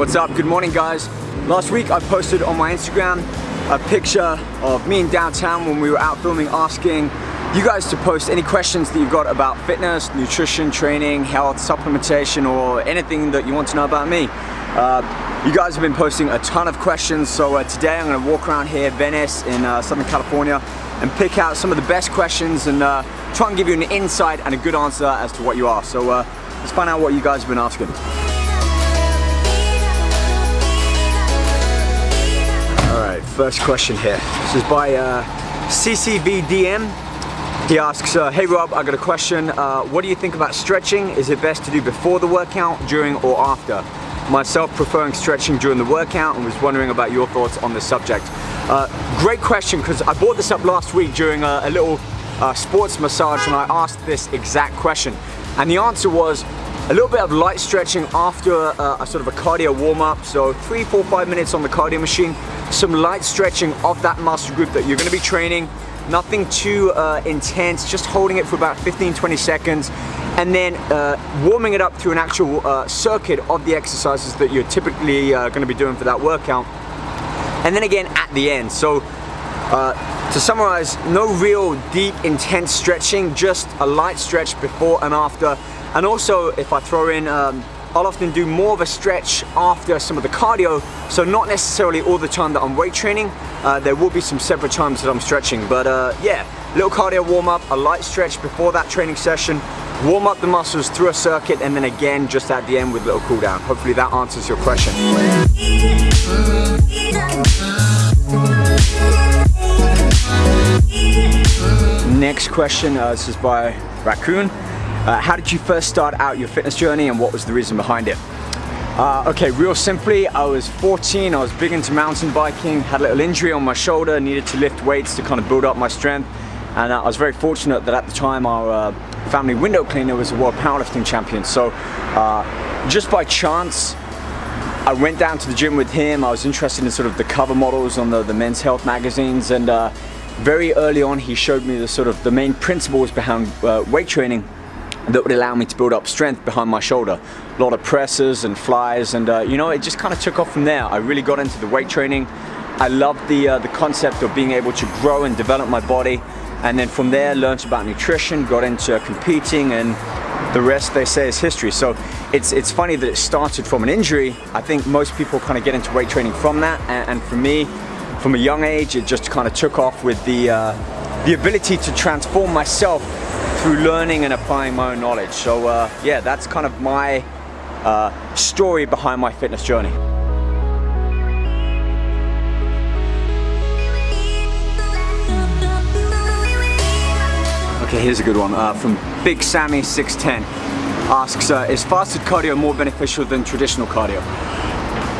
what's up? Good morning guys. Last week I posted on my Instagram a picture of me in downtown when we were out filming asking you guys to post any questions that you've got about fitness, nutrition, training, health, supplementation or anything that you want to know about me. Uh, you guys have been posting a ton of questions so uh, today I'm going to walk around here, Venice in uh, Southern California and pick out some of the best questions and uh, try and give you an insight and a good answer as to what you are. So uh, let's find out what you guys have been asking. First question here. This is by uh, CCVDM. He asks, uh, hey Rob, I got a question. Uh, what do you think about stretching? Is it best to do before the workout, during or after? Myself preferring stretching during the workout and was wondering about your thoughts on the subject. Uh, great question because I brought this up last week during a, a little uh, sports massage and I asked this exact question. And the answer was a little bit of light stretching after a, a sort of a cardio warm-up. So three, four, five minutes on the cardio machine. Some light stretching of that muscle group that you're gonna be training. Nothing too uh, intense, just holding it for about 15, 20 seconds. And then uh, warming it up through an actual uh, circuit of the exercises that you're typically uh, gonna be doing for that workout. And then again at the end. So uh, to summarize, no real deep intense stretching, just a light stretch before and after and also if I throw in, um, I'll often do more of a stretch after some of the cardio, so not necessarily all the time that I'm weight training, uh, there will be some separate times that I'm stretching, but uh, yeah, little cardio warm up, a light stretch before that training session, warm up the muscles through a circuit, and then again just at the end with a little cool down. Hopefully that answers your question. Next question, uh, this is by Raccoon. Uh, how did you first start out your fitness journey and what was the reason behind it? Uh, okay, real simply, I was 14, I was big into mountain biking, had a little injury on my shoulder, needed to lift weights to kind of build up my strength. And uh, I was very fortunate that at the time our uh, family window cleaner was a world powerlifting champion. So uh, just by chance, I went down to the gym with him. I was interested in sort of the cover models on the, the men's health magazines. And uh, very early on, he showed me the sort of the main principles behind weight training that would allow me to build up strength behind my shoulder. A lot of presses and flies and uh, you know it just kind of took off from there. I really got into the weight training. I loved the, uh, the concept of being able to grow and develop my body and then from there learned about nutrition, got into competing and the rest they say is history. So it's, it's funny that it started from an injury. I think most people kind of get into weight training from that and, and for me, from a young age, it just kind of took off with the, uh, the ability to transform myself through learning and applying my own knowledge. So uh, yeah, that's kind of my uh, story behind my fitness journey. Okay, here's a good one uh, from Big Sammy 610 asks, uh, is fasted cardio more beneficial than traditional cardio?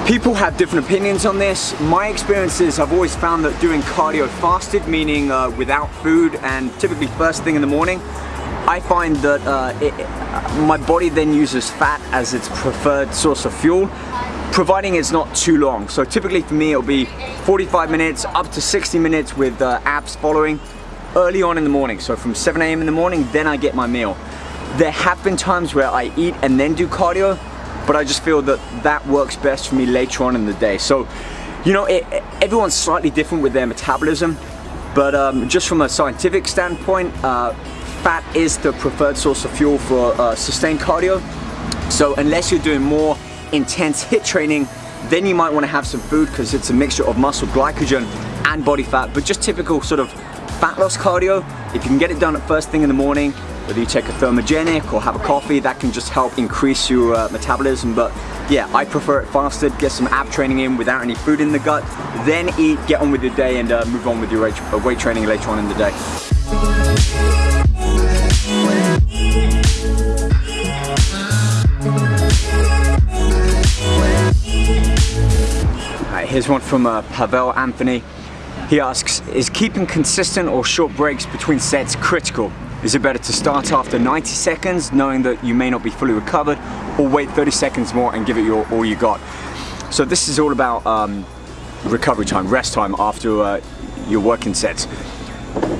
People have different opinions on this. My experience is I've always found that doing cardio fasted, meaning uh, without food and typically first thing in the morning, I find that uh, it, my body then uses fat as its preferred source of fuel providing it's not too long. So typically for me it'll be 45 minutes up to 60 minutes with uh, abs following early on in the morning. So from 7 a.m. in the morning, then I get my meal. There have been times where I eat and then do cardio, but I just feel that that works best for me later on in the day. So, you know, it, everyone's slightly different with their metabolism, but um, just from a scientific standpoint, uh, fat is the preferred source of fuel for uh, sustained cardio. So unless you're doing more intense HIIT training, then you might want to have some food because it's a mixture of muscle glycogen and body fat, but just typical sort of fat loss cardio, if you can get it done at first thing in the morning, whether you take a thermogenic or have a coffee, that can just help increase your uh, metabolism. But yeah, I prefer it fasted, get some ab training in without any food in the gut, then eat, get on with your day and uh, move on with your weight training later on in the day. Here's one from uh, Pavel Anthony. He asks, is keeping consistent or short breaks between sets critical? Is it better to start after 90 seconds, knowing that you may not be fully recovered, or wait 30 seconds more and give it your all you got? So this is all about um, recovery time, rest time after uh, your working sets.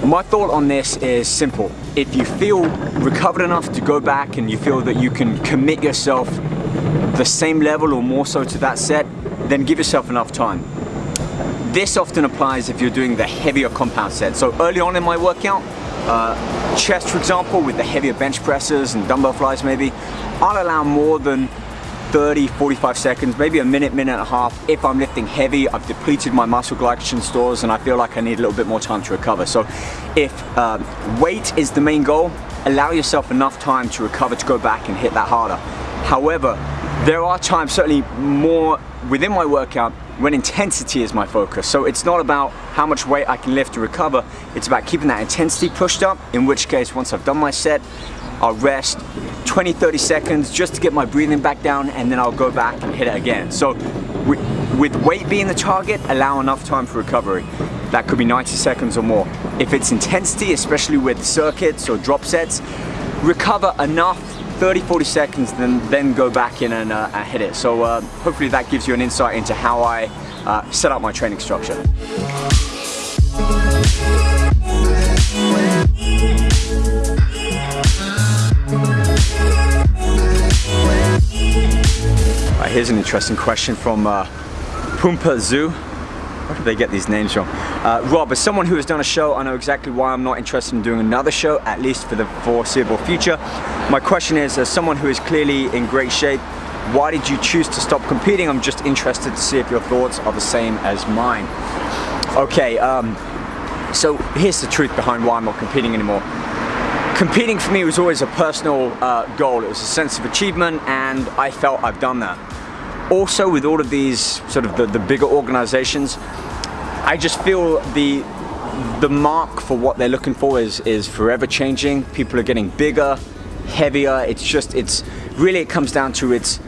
My thought on this is simple. If you feel recovered enough to go back and you feel that you can commit yourself the same level or more so to that set, then give yourself enough time. This often applies if you're doing the heavier compound set. So early on in my workout, uh, chest for example, with the heavier bench presses and dumbbell flies maybe, I'll allow more than 30, 45 seconds, maybe a minute, minute and a half. If I'm lifting heavy, I've depleted my muscle glycogen stores and I feel like I need a little bit more time to recover. So if uh, weight is the main goal, allow yourself enough time to recover to go back and hit that harder. However, there are times, certainly more within my workout, when intensity is my focus. So it's not about how much weight I can lift to recover, it's about keeping that intensity pushed up, in which case once I've done my set, I'll rest 20, 30 seconds just to get my breathing back down and then I'll go back and hit it again. So with weight being the target, allow enough time for recovery. That could be 90 seconds or more. If it's intensity, especially with circuits or drop sets, recover enough 30, 40 seconds, then, then go back in and uh, hit it. So uh, hopefully that gives you an insight into how I uh, set up my training structure. Right, here's an interesting question from uh, Pumpa Zoo. Where did they get these names from? Uh, Rob, as someone who has done a show, I know exactly why I'm not interested in doing another show, at least for the foreseeable future. My question is, as someone who is clearly in great shape, why did you choose to stop competing? I'm just interested to see if your thoughts are the same as mine. Okay, um, so here's the truth behind why I'm not competing anymore. Competing for me was always a personal uh, goal. It was a sense of achievement and I felt I've done that also with all of these sort of the, the bigger organizations, I just feel the the mark for what they're looking for is is forever changing. People are getting bigger, heavier. It's just it's really it comes down to it's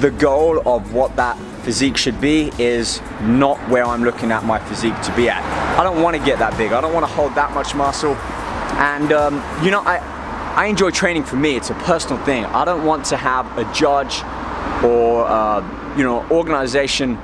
the goal of what that physique should be is not where I'm looking at my physique to be at. I don't want to get that big. I don't want to hold that much muscle. And um, you know, I I enjoy training for me. It's a personal thing. I don't want to have a judge or uh, you know organization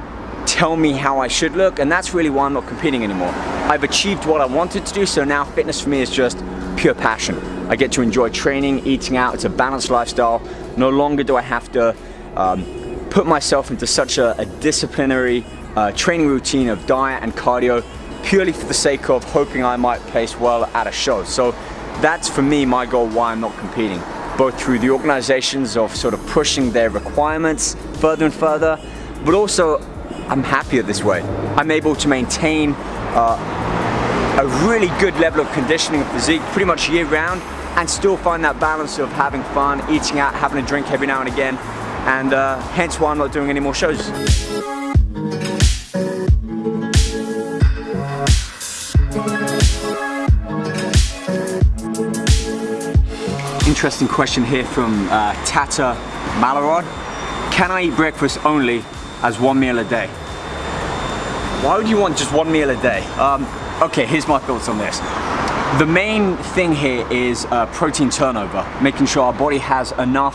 tell me how I should look and that's really why I'm not competing anymore. I've achieved what I wanted to do so now fitness for me is just pure passion. I get to enjoy training, eating out, it's a balanced lifestyle. No longer do I have to um, put myself into such a, a disciplinary uh, training routine of diet and cardio purely for the sake of hoping I might place well at a show. So that's for me my goal why I'm not competing both through the organizations of sort of pushing their requirements further and further, but also I'm happier this way. I'm able to maintain uh, a really good level of conditioning and physique pretty much year round and still find that balance of having fun, eating out, having a drink every now and again, and uh, hence why I'm not doing any more shows. Interesting question here from uh, Tata Malarod. Can I eat breakfast only as one meal a day? Why would you want just one meal a day? Um, okay, here's my thoughts on this. The main thing here is uh, protein turnover, making sure our body has enough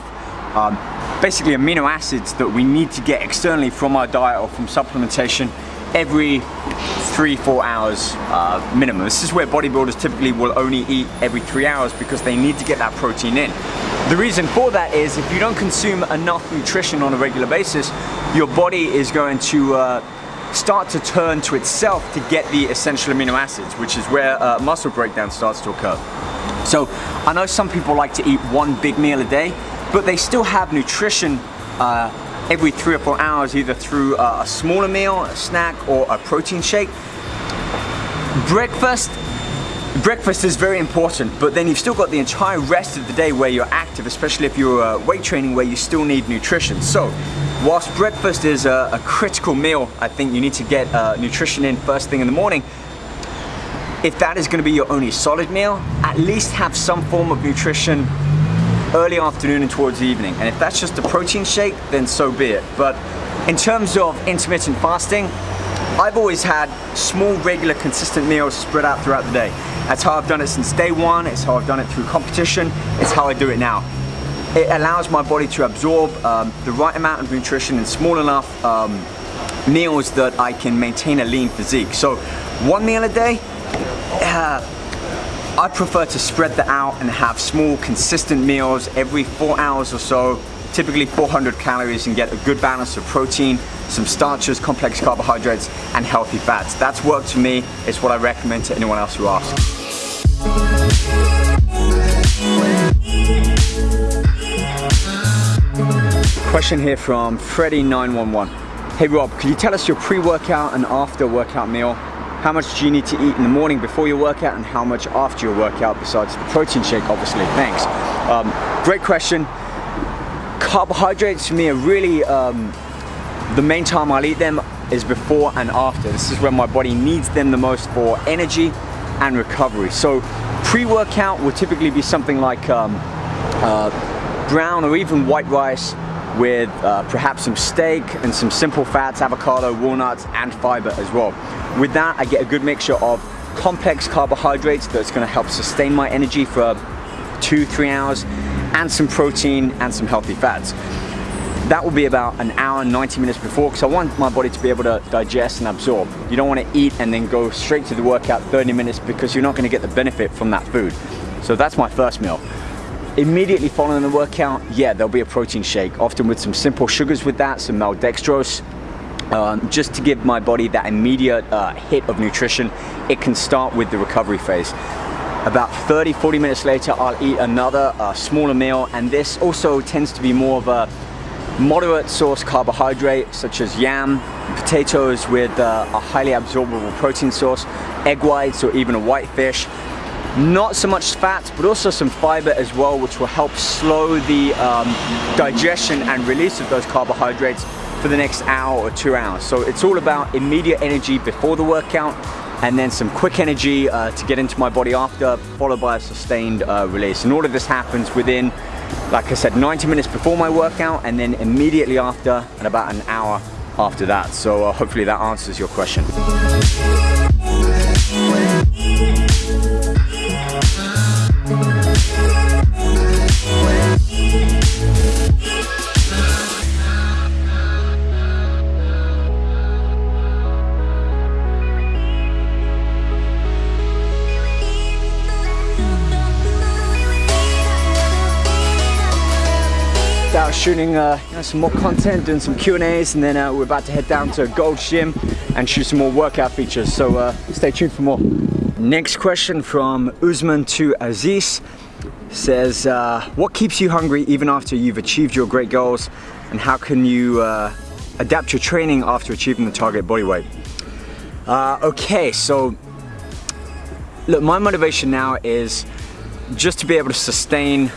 um, basically amino acids that we need to get externally from our diet or from supplementation every three, four hours uh, minimum. This is where bodybuilders typically will only eat every three hours because they need to get that protein in. The reason for that is if you don't consume enough nutrition on a regular basis, your body is going to uh, start to turn to itself to get the essential amino acids, which is where uh, muscle breakdown starts to occur. So I know some people like to eat one big meal a day, but they still have nutrition uh, every three or four hours either through a smaller meal, a snack or a protein shake. Breakfast Breakfast is very important, but then you've still got the entire rest of the day where you're active, especially if you're uh, weight training where you still need nutrition. So, whilst breakfast is a, a critical meal, I think you need to get uh, nutrition in first thing in the morning. If that is going to be your only solid meal, at least have some form of nutrition early afternoon and towards evening. And if that's just a protein shake, then so be it. But in terms of intermittent fasting, I've always had small, regular, consistent meals spread out throughout the day. That's how I've done it since day one, it's how I've done it through competition, it's how I do it now. It allows my body to absorb um, the right amount of nutrition in small enough um, meals that I can maintain a lean physique. So one meal a day, uh, I prefer to spread that out and have small consistent meals every four hours or so typically 400 calories and get a good balance of protein, some starches, complex carbohydrates, and healthy fats. That's worked for me. It's what I recommend to anyone else who asks. Question here from Freddy911. Hey Rob, could you tell us your pre-workout and after workout meal? How much do you need to eat in the morning before your workout and how much after your workout besides the protein shake obviously? Thanks. Um, great question. Carbohydrates for me are really, um, the main time I'll eat them is before and after. This is when my body needs them the most for energy and recovery. So pre-workout will typically be something like um, uh, brown or even white rice with uh, perhaps some steak and some simple fats, avocado, walnuts, and fiber as well. With that, I get a good mixture of complex carbohydrates that's gonna help sustain my energy for two, three hours, and some protein and some healthy fats. That will be about an hour, and 90 minutes before, because I want my body to be able to digest and absorb. You don't want to eat and then go straight to the workout 30 minutes because you're not going to get the benefit from that food. So that's my first meal. Immediately following the workout, yeah, there'll be a protein shake, often with some simple sugars with that, some maltodextrose, um, just to give my body that immediate uh, hit of nutrition. It can start with the recovery phase. About 30, 40 minutes later, I'll eat another uh, smaller meal, and this also tends to be more of a moderate source carbohydrate, such as yam, potatoes with uh, a highly absorbable protein source, egg whites, or even a white fish, not so much fat, but also some fiber as well, which will help slow the um, digestion and release of those carbohydrates for the next hour or two hours. So it's all about immediate energy before the workout and then some quick energy uh, to get into my body after, followed by a sustained uh, release. And all of this happens within, like I said, 90 minutes before my workout and then immediately after and about an hour after that. So uh, hopefully that answers your question. Shooting uh, you know, some more content, doing some Q&As, and then uh, we're about to head down to Gold Gym and shoot some more workout features. So uh, stay tuned for more. Next question from Usman to Aziz says, uh, what keeps you hungry even after you've achieved your great goals, and how can you uh, adapt your training after achieving the target body weight? Uh, okay, so look, my motivation now is just to be able to sustain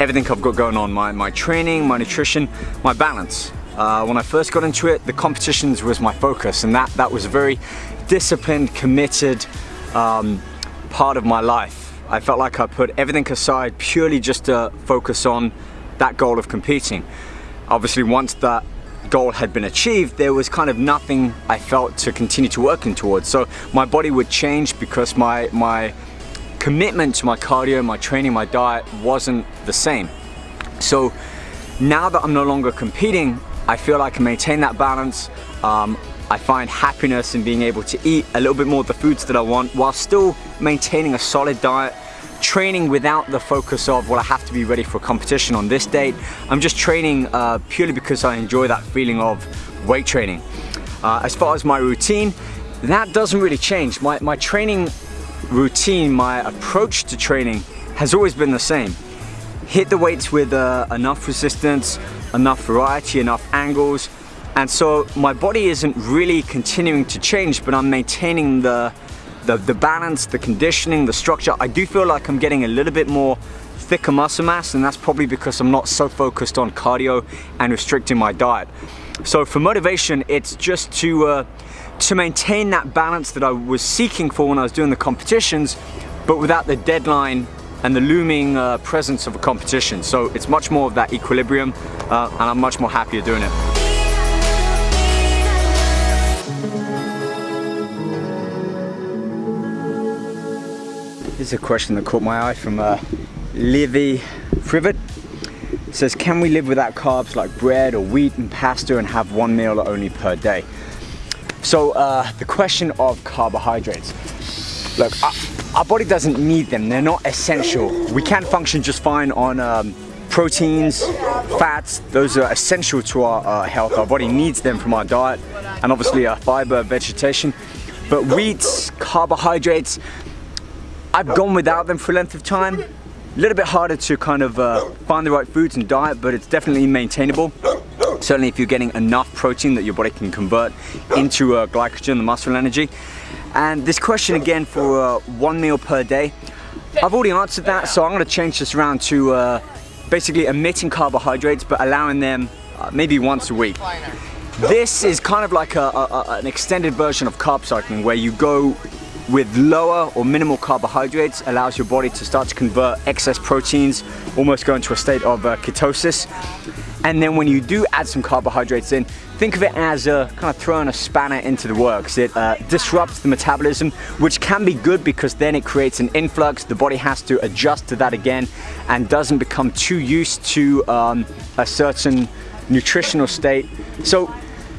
everything I've got going on, my, my training, my nutrition, my balance. Uh, when I first got into it, the competitions was my focus and that, that was a very disciplined, committed um, part of my life. I felt like I put everything aside purely just to focus on that goal of competing. Obviously once that goal had been achieved, there was kind of nothing I felt to continue to working towards. So my body would change because my, my commitment to my cardio, my training, my diet wasn't the same. So now that I'm no longer competing, I feel I can maintain that balance. Um, I find happiness in being able to eat a little bit more of the foods that I want while still maintaining a solid diet, training without the focus of, well, I have to be ready for a competition on this date. I'm just training uh, purely because I enjoy that feeling of weight training. Uh, as far as my routine, that doesn't really change. My, my training routine, my approach to training has always been the same. Hit the weights with uh, enough resistance, enough variety, enough angles, and so my body isn't really continuing to change, but I'm maintaining the, the, the balance, the conditioning, the structure. I do feel like I'm getting a little bit more thicker muscle mass, and that's probably because I'm not so focused on cardio and restricting my diet. So for motivation, it's just to uh, to maintain that balance that I was seeking for when I was doing the competitions, but without the deadline and the looming uh, presence of a competition. So it's much more of that equilibrium uh, and I'm much more happier doing it. Here's a question that caught my eye from uh, Livy Frivet. It says, can we live without carbs like bread or wheat and pasta and have one meal only per day? So uh, the question of carbohydrates. Look, our, our, body doesn't need them. They're not essential. We can function just fine on um, proteins, fats, those are essential to our uh, health. Our body needs them from our diet and obviously our fiber, vegetation. But wheats, carbohydrates, I've gone without them for a length of time. A little bit harder to kind of uh, find the right foods and diet, but it's definitely maintainable. Certainly if you're getting enough protein that your body can convert into uh, glycogen, the muscle energy. And this question again for uh, one meal per day, I've already answered that, so I'm gonna change this around to uh, basically omitting carbohydrates, but allowing them uh, maybe once a week. This is kind of like a, a, an extended version of carb cycling where you go with lower or minimal carbohydrates allows your body to start to convert excess proteins, almost go into a state of uh, ketosis. And then when you do add some carbohydrates in, think of it as a kind of throwing a spanner into the works. It uh, disrupts the metabolism, which can be good because then it creates an influx. The body has to adjust to that again and doesn't become too used to um, a certain nutritional state. So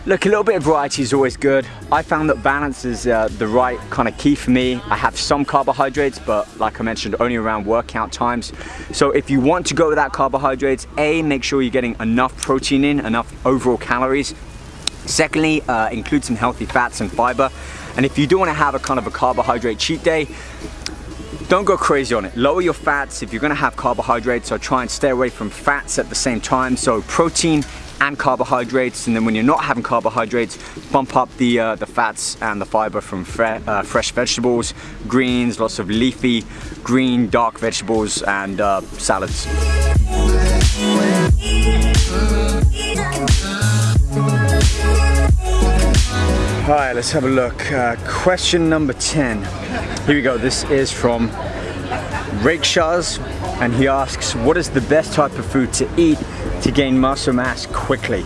Look, a little bit of variety is always good. I found that balance is uh, the right kind of key for me. I have some carbohydrates, but like I mentioned, only around workout times. So if you want to go without carbohydrates, A, make sure you're getting enough protein in, enough overall calories. Secondly, uh, include some healthy fats and fiber. And if you do want to have a kind of a carbohydrate cheat day, don't go crazy on it. Lower your fats if you're gonna have carbohydrates, so try and stay away from fats at the same time. So protein and carbohydrates and then when you're not having carbohydrates bump up the uh, the fats and the fiber from fre uh, fresh vegetables greens lots of leafy green dark vegetables and uh, salads Alright, let's have a look. Uh, question number 10. Here we go. This is from Rakeshaz and he asks, what is the best type of food to eat to gain muscle mass quickly.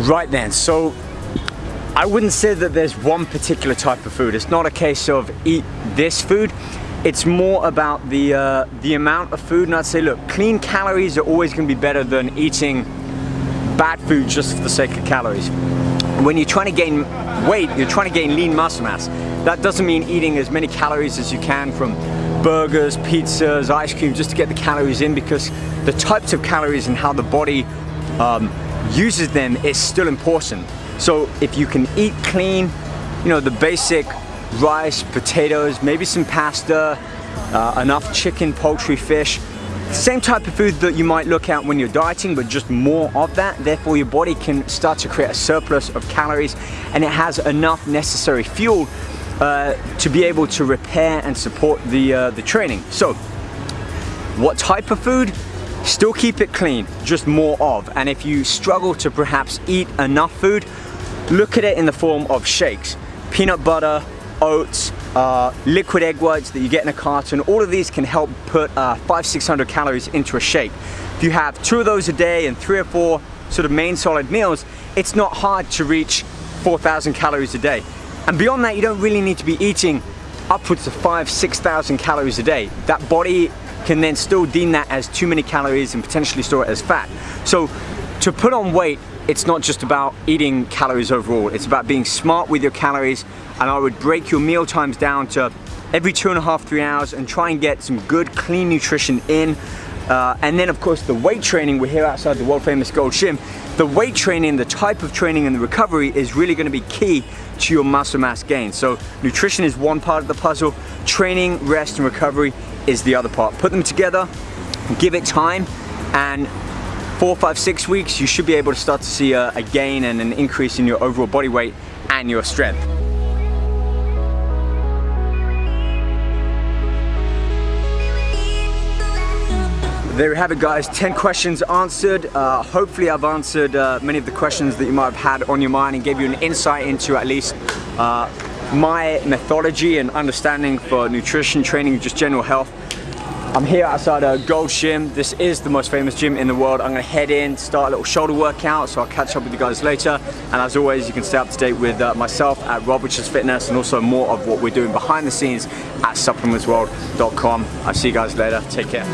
Right then, so I wouldn't say that there's one particular type of food. It's not a case of eat this food. It's more about the, uh, the amount of food and I'd say, look, clean calories are always gonna be better than eating bad food just for the sake of calories. When you're trying to gain weight, you're trying to gain lean muscle mass. That doesn't mean eating as many calories as you can from burgers, pizzas, ice cream, just to get the calories in because the types of calories and how the body um, uses them is still important. So if you can eat clean, you know, the basic rice, potatoes, maybe some pasta, uh, enough chicken, poultry, fish, same type of food that you might look at when you're dieting, but just more of that. Therefore, your body can start to create a surplus of calories and it has enough necessary fuel uh, to be able to repair and support the, uh, the training. So, what type of food? Still keep it clean, just more of. And if you struggle to perhaps eat enough food, look at it in the form of shakes. Peanut butter, oats, uh, liquid egg whites that you get in a carton, all of these can help put uh, five, 600 calories into a shake. If you have two of those a day and three or four sort of main solid meals, it's not hard to reach 4,000 calories a day. And beyond that, you don't really need to be eating upwards of five, 6,000 calories a day. That body can then still deem that as too many calories and potentially store it as fat. So to put on weight, it's not just about eating calories overall. It's about being smart with your calories. And I would break your meal times down to every two and a half, three hours and try and get some good, clean nutrition in. Uh, and then of course the weight training, we're here outside the world famous Gold Gym. The weight training, the type of training and the recovery is really gonna be key to your muscle mass gain. So nutrition is one part of the puzzle, training, rest and recovery is the other part. Put them together, give it time and four, five, six weeks, you should be able to start to see a, a gain and an increase in your overall body weight and your strength. There we have it guys. 10 questions answered. Uh, hopefully I've answered uh, many of the questions that you might have had on your mind and gave you an insight into at least uh, my methodology and understanding for nutrition training just general health I'm here outside a Gold Gym. This is the most famous gym in the world. I'm gonna head in, start a little shoulder workout, so I'll catch up with you guys later. And as always, you can stay up to date with uh, myself at Rob Riches Fitness and also more of what we're doing behind the scenes at supplementsworld.com. I'll see you guys later. Take care.